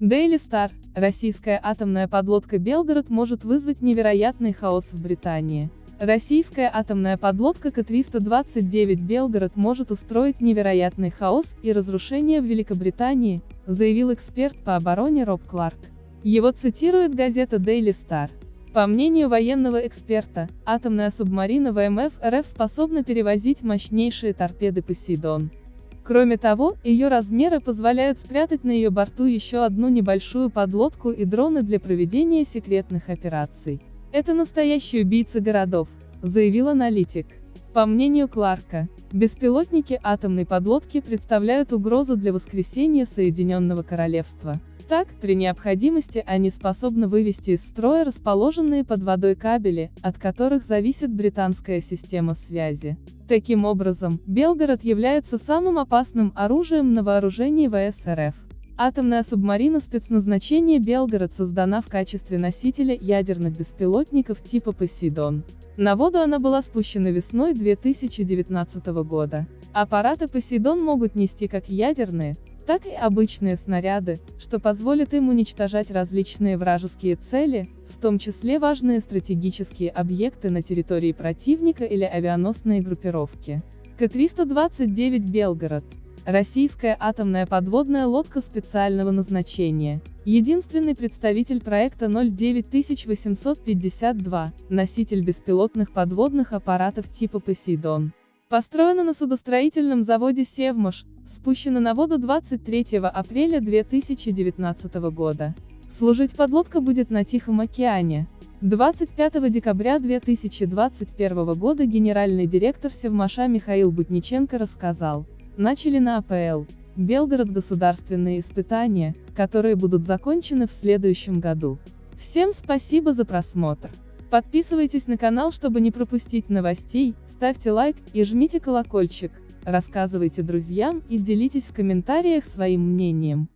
Daily Star, российская атомная подлодка «Белгород» может вызвать невероятный хаос в Британии. Российская атомная подлодка К-329 «Белгород» может устроить невероятный хаос и разрушение в Великобритании, заявил эксперт по обороне Роб Кларк. Его цитирует газета Daily Star. По мнению военного эксперта, атомная субмарина ВМФ РФ способна перевозить мощнейшие торпеды «Посейдон». Кроме того, ее размеры позволяют спрятать на ее борту еще одну небольшую подлодку и дроны для проведения секретных операций. Это настоящий убийца городов, заявил аналитик. По мнению Кларка, беспилотники атомной подлодки представляют угрозу для воскресения Соединенного Королевства. Так, при необходимости они способны вывести из строя расположенные под водой кабели, от которых зависит британская система связи. Таким образом, Белгород является самым опасным оружием на вооружении ВС РФ. Атомная субмарина спецназначения «Белгород» создана в качестве носителя ядерных беспилотников типа «Посейдон». На воду она была спущена весной 2019 года. Аппараты «Посейдон» могут нести как ядерные, так и обычные снаряды, что позволит им уничтожать различные вражеские цели, в том числе важные стратегические объекты на территории противника или авианосные группировки. К-329 «Белгород» Российская атомная подводная лодка специального назначения. Единственный представитель проекта 09852, носитель беспилотных подводных аппаратов типа «Посейдон». Построена на судостроительном заводе «Севмаш», спущена на воду 23 апреля 2019 года. Служить подлодка будет на Тихом океане. 25 декабря 2021 года генеральный директор Севмаша Михаил Бутниченко рассказал, начали на АПЛ, Белгород государственные испытания, которые будут закончены в следующем году. Всем спасибо за просмотр. Подписывайтесь на канал, чтобы не пропустить новостей, ставьте лайк и жмите колокольчик, рассказывайте друзьям и делитесь в комментариях своим мнением.